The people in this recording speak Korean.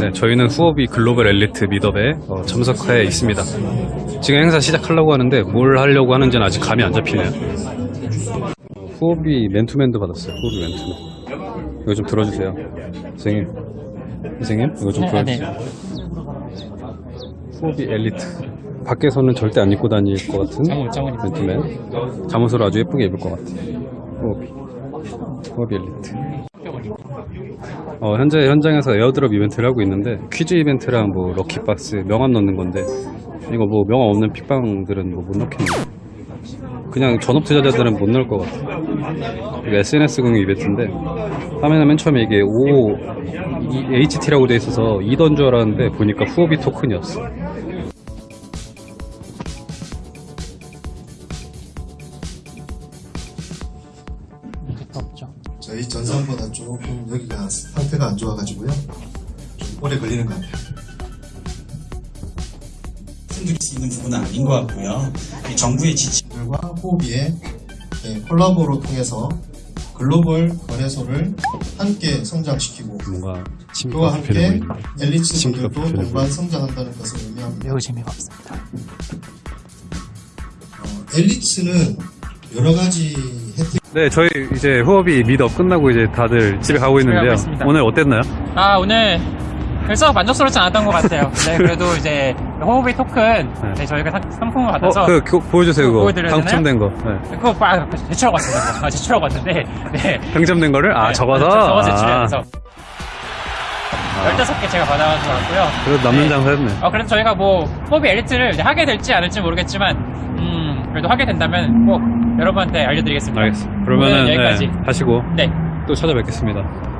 네, 저희는 후업이 글로벌 엘리트 미더에 어, 참석해 있습니다. 지금 행사 시작하려고 하는데 뭘 하려고 하는지는 아직 감이 안 잡히네요. 어, 후업이 맨투맨도 받았어요. 후업이 맨투맨. 이거 좀 들어주세요. 선생님. 선생님, 이거 좀 네, 아, 네. 들어주세요. 후업이 엘리트. 밖에서는 절대 안 입고 다닐 것 같은. 맨투맨. 잠옷으로 아주 예쁘게 입을 것 같아요. 후업이. 후업이 엘리트. 어, 현재 현장에서 airdrop 이벤트를 하고 있는데 퀴즈 이벤트랑 뭐 lucky box 명함 넣는 건데 이거 뭐 명함 없는 픽방들은 뭐 못 넣겠네. 그냥 전업 투자자들은 못 넣을 것 같아. 이거 SNS 공유 이벤트인데 화면에 맨 처음에 이게 O HT라고 돼 있어서 이더인 줄 알았는데 보니까 후오비 토큰이었어. 없죠. 저희 전선보다 조금 여기가 상태가 안 좋아가지고요. 좀 오래 걸리는 것 같아요. 말씀드릴 수 있는 부분은 아닌 것 같고요. 이 정부의 지침 들과 호비의 예, 콜라보로 통해서 글로벌 거래소를 함께 성장시키고 뭔가 그와 함께 필요 보이네 엘리트 심플 분들도 필요 동반 성장한다는 것을 의미합니다. 매우 재미가 없습니다. 어, 엘리트는 여러 가지 네 저희 이제 후업이 미드업 끝나고 이제 다들 집에 가고 있는데요 있습니다. 오늘 어땠나요? 아, 오늘 그래서 만족스럽지 않았던 것 같아요. 네, 그래도 이제 호흡의 토큰 네, 저희가 상, 상품을 받아서 어, 그, 그 보여주세요 그거 보여드려야 당첨된 거 네. 그거 빠 제출하고 왔습니다. 아, 제출하고 왔는데 네. 당첨된 거를 아 네, 적어서 적어서 아, 제출해서 15개 제가 받아가지고 왔고요. 그래도 남는 네. 장사 했네 어, 그래서 저희가 뭐, 호흡의 엘리트를 이제 하게 될지 않을지 모르겠지만, 음, 그래도 하게 된다면 꼭 여러분한테 알려드리겠습니다. 알겠습니다 그러면은 여기까지. 네, 하시고 네. 또 찾아뵙겠습니다